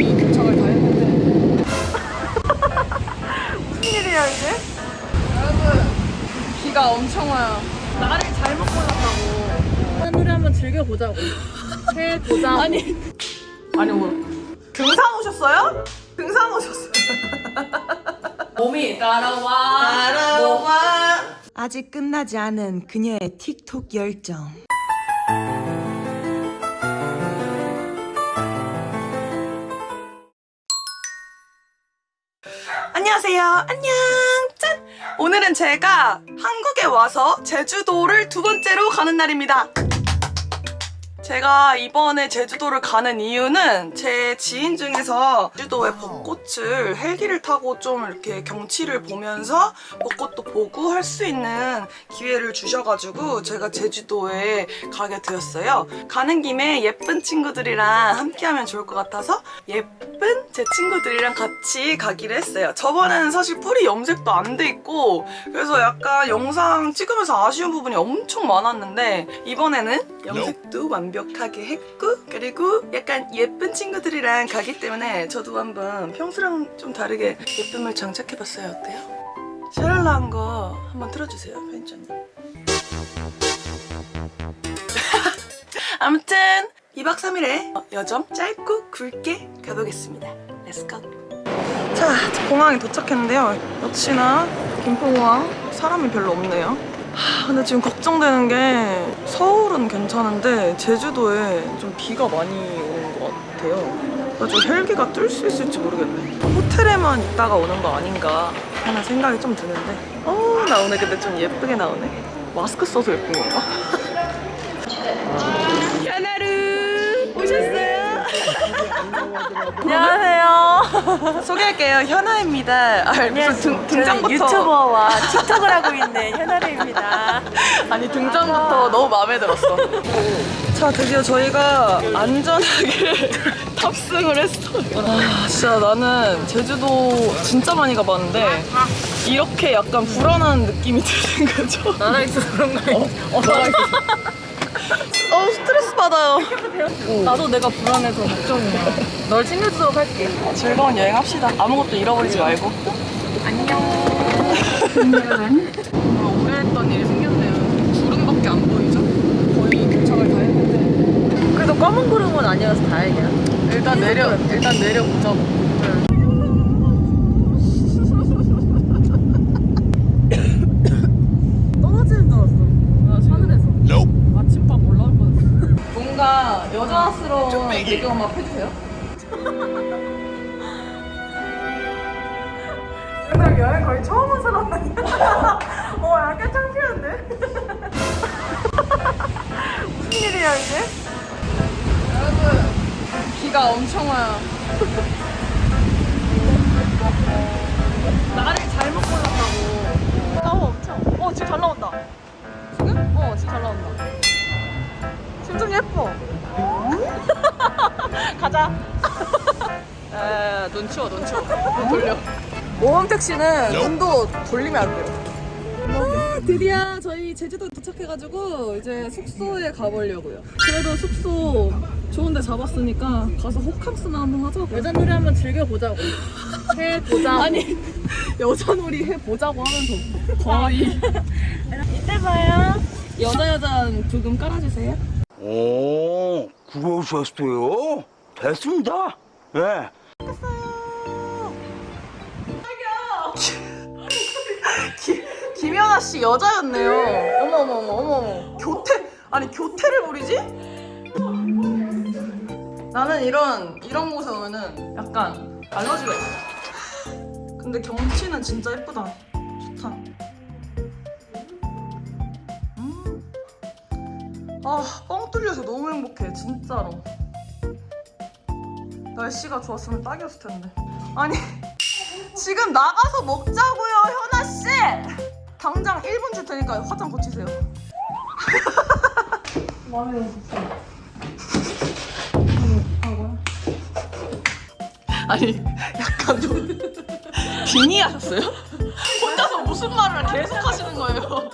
이 도착을 다 했는데 무슨 일이야 이게? 여러분 비가 엄청 와요 나를 잘못 골랐다고 하늘을 한번 즐겨보자고 해보자고 아니 아니 뭐 등산 오셨어요? 등산 오셨어요? 몸이 따라와 따라와 아직 끝나지 않은 그녀의 틱톡 열정 안녕하세요. 안녕. 짠. 오늘은 제가 한국에 와서 제주도를 두 번째로 가는 날입니다 제가 이번에 제주도를 가는 이유는 제 지인 중에서 제주도의 벚꽃을 헬기를 타고 좀 이렇게 경치를 보면서 벚꽃도 보고 할 수 있는 기회를 주셔가지고 제가 제주도에 가게 되었어요. 가는 김에 예쁜 친구들이랑 함께하면 좋을 것 같아서 예쁜 제 친구들이랑 같이 가기로 했어요. 저번에는 사실 뿌리 염색도 안 돼 있고 그래서 약간 영상 찍으면서 아쉬운 부분이 엄청 많았는데 이번에는 염색도 완벽하게 했고 그리고 약간 예쁜 친구들이랑 가기 때문에 저도 한번 평소랑 좀 다르게 예쁨을 장착해봤어요. 어때요? 샤랄라 한 거 한번 틀어주세요, 편집자님. 아무튼 2박 3일의 여정 짧고 굵게 가보겠습니다. let's go! 자, 공항에 도착했는데요. 역시나 김포공항 사람이 별로 없네요. 하, 근데 지금 걱정되는 게 서울은 괜찮은데 제주도에 좀 비가 많이 오는 것 같아요. 그래서 헬기가 뜰 수 있을지 모르겠네. 호텔에만 있다가 오는 거 아닌가 하는 생각이 좀 드는데 어, 나 오늘 근데 좀 예쁘게 나오네. 마스크 써서 예쁜 건가? 현아루 오셨어요? 안녕하세요. 소개할게요. 현아입니다. 아, 무슨 등, 등장부터 유튜버와 틱톡을 하고 있는 현아르입니다. 아니 등장부터 너무 마음에 들었어. 자 드디어 저희가 안전하게 탑승을 했어요. 아, 진짜 나는 제주도 진짜 많이 가봤는데 이렇게 약간 불안한 느낌이 드는 거죠. 나라 있어서 그런 거야 어, 어 나가 있어. 어 스트레스 받아요. 나도 내가 불안해서 걱정이야 널 챙겨주도록 할게 즐거운 여행 합시다. 아무것도 잃어버리지 말고. 안녕 오래 했던 일이 생겼네요 구름밖에 안 보이죠? 거의 도착을 다 했는데 그래도 검은 구름은 아니어서 다행이야. 일단 내려 일단 내려보자고 떨어지는 줄 알았어. 나 하늘에서 아침밥 올라올 뻔했어 뭔가 여자스러운 배경음악 해주세요. 오늘 여행 거의 처음 온 사람 아니야? 어 약간 창피한데? 무슨 일이야 이게? 여러분 비가 엄청 와요. 나를 잘못 골랐다고. 나와 엄청. 어 지금 잘 나온다. 지금? 어 지금 잘 나온다. 지금 좀 예뻐 가자. 에, 눈 치워 눈 치워. 눈 돌려. 모험택 씨는 눈도 돌리면 안 돼요. 아, 드디어 저희 제주도 도착해가지고 이제 숙소에 가보려고요. 그래도 숙소 좋은 데 잡았으니까 가서 호캉스나 한번 하자고. 여자놀이 한번 즐겨보자고. 해보자고. 아니 여자놀이 해보자고 하면서 거의. 이때 봐요. 여자 여자 부금 깔아주세요. 오, 그러셨어요? 됐습니다. 예. 김연아 씨 여자였네요 어머 어머 어머 어머 교태 아니 교태를 부리지? 나는 이런 이런 곳에 오면은 약간 알러지가 있어 근데 경치는 진짜 예쁘다 좋다 아 뻥 뚫려서 너무 행복해 진짜로. 날씨가 좋았으면 딱이었을 텐데. 아니 지금 나가서 먹자고요 현아 씨! 당장 1분 줄 테니까 화장 고치세요? 아니 약간 좀 빙의하셨어요? 혼자서 무슨 말을 계속 하시는 거예요?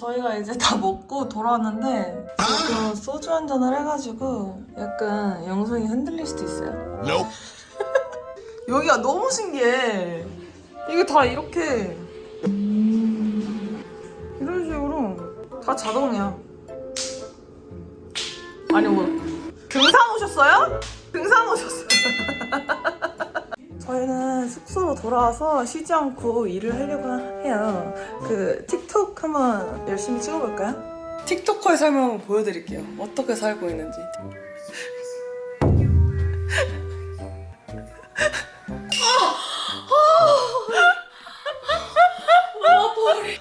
아 저희가 이제 다 먹고 돌아왔는데 지금 소주 한 잔을 해가지고 약간 영상이 흔들릴 수도 있어요. 여기가 너무 신기해. 이게 다 이렇게 이런 식으로 다 자동이야. 아니 뭐 등산 오셨어요? 등산 오셨어요. 저희는 숙소로 돌아와서 쉬지 않고 일을 하려고 해요. 그 틱톡 한번 열심히 찍어볼까요? 틱토커의 삶을 한번 보여드릴게요. 어떻게 살고 있는지.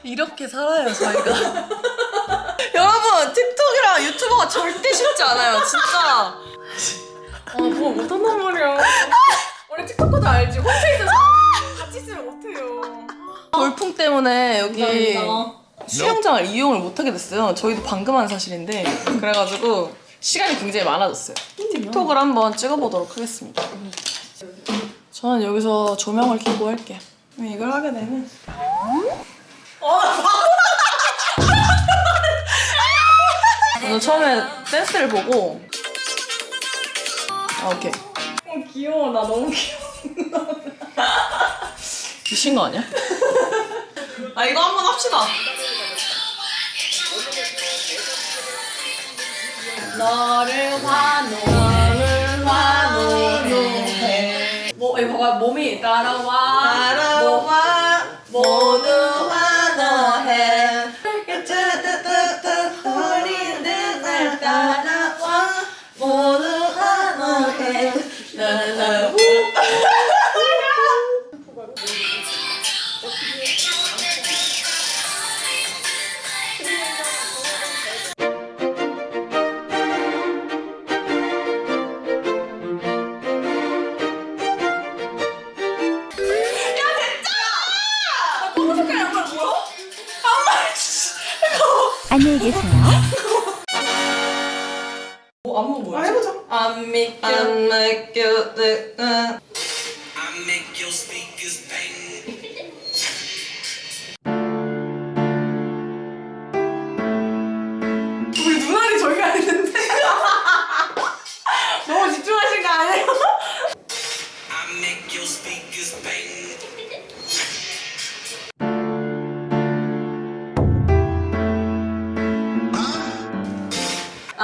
이렇게 살아요 저희가. 여러분 틱톡이랑 유튜버가 절대 쉽지 않아요 진짜. 아뭐 못한단 말이야 원래 틱톡커도 알지 홈페이지 같이 쓰면 못해요 돌풍 때문에 여기 감사합니다. 수영장을 이용을 못하게 됐어요. 저희도 방금 한 사실인데 그래가지고 시간이 굉장히 많아졌어요. 틱톡을 한번 찍어보도록 하겠습니다. 저는 여기서 조명을 켜고 할게요. 이걸 하게 되면 저는 처음에 댄스를 보고 아 오케이 귀여워 나 너무 귀여워 미친 거 아니야? 아 이거 한번 합시다. 너를 환호 너를 환호해. 뭐, 이 봐봐 몸이 따라와. 따라와. 모두 환호해. 우리는 날 따라와. 모두 환호해 안녕히 계세요. 뭐 안무 뭐야? 아 해보자 안 믿겨 안 믿겨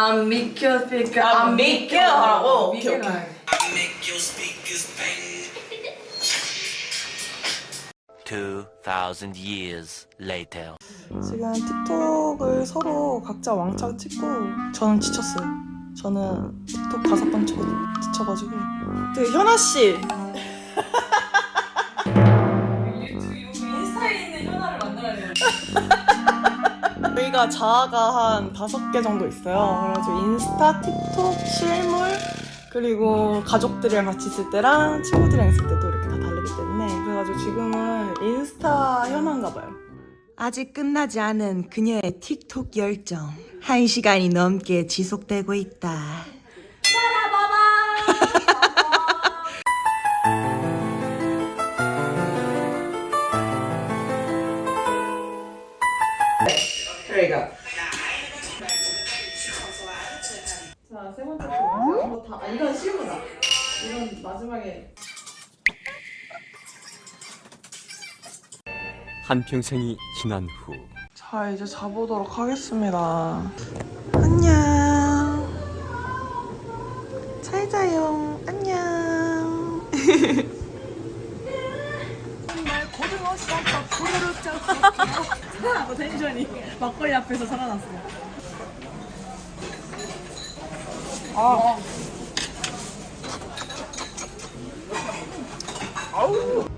안 믿겨 스피커 안 믿겨 하라고 오케이 오케이 I make your speakers bang. 2,000 years later. 지금 틱톡을 서로 각자 왕창 찍고 저는 지쳤어요. 저는 틱톡 다섯 번 찍고 지쳐가지고. 그 현아 씨. 저희가 자아가 한 다섯 개 정도 있어요. 그래가지고 인스타, 틱톡, 실물 그리고 가족들이랑 같이 있을 때랑 친구들이랑 있을 때도 이렇게 다 다르기 때문에 그래가지고 지금은 인스타 현아인가 봐요. 아직 끝나지 않은 그녀의 틱톡 열정. 한 시간이 넘게 지속되고 있다. 자세 한평생이 지난 후 자 이제 자보도록 하겠습니다. 안녕. 잘 자요. 안녕. 너 텐션이 막걸리 앞에서 살아났어 아우.